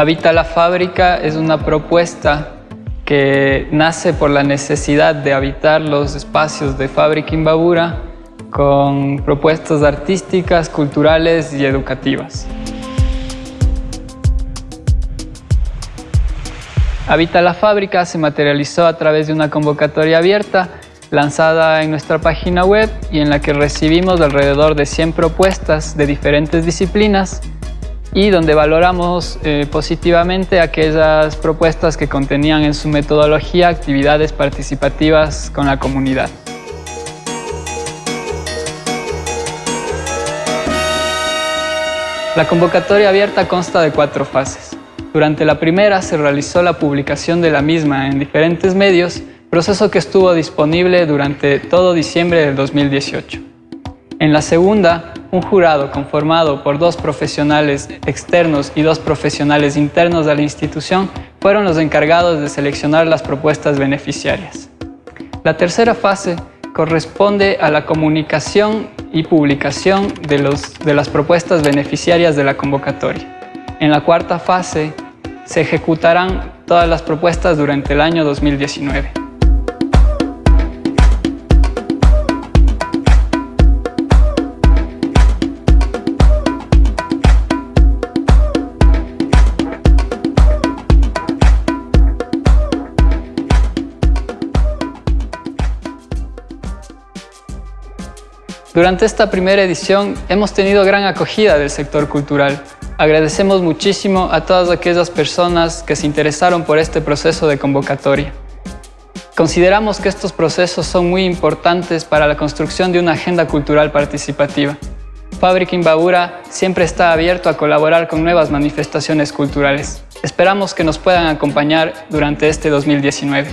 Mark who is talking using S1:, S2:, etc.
S1: Habita la fábrica es una propuesta que nace por la necesidad de habitar los espacios de Fábrica Imbabura con propuestas artísticas, culturales y educativas. Habita la fábrica se materializó a través de una convocatoria abierta lanzada en nuestra página web y en la que recibimos alrededor de 100 propuestas de diferentes disciplinas y donde valoramos eh, positivamente aquellas propuestas que contenían en su metodología actividades participativas con la comunidad. La convocatoria abierta consta de cuatro fases. Durante la primera se realizó la publicación de la misma en diferentes medios, proceso que estuvo disponible durante todo diciembre del 2018. En la segunda, un jurado conformado por dos profesionales externos y dos profesionales internos de la institución fueron los encargados de seleccionar las propuestas beneficiarias. La tercera fase corresponde a la comunicación y publicación de, los, de las propuestas beneficiarias de la convocatoria. En la cuarta fase se ejecutarán todas las propuestas durante el año 2019. Durante esta primera edición hemos tenido gran acogida del sector cultural. Agradecemos muchísimo a todas aquellas personas que se interesaron por este proceso de convocatoria. Consideramos que estos procesos son muy importantes para la construcción de una agenda cultural participativa. Fábrica Imbabura siempre está abierto a colaborar con nuevas manifestaciones culturales. Esperamos que nos puedan acompañar durante este 2019.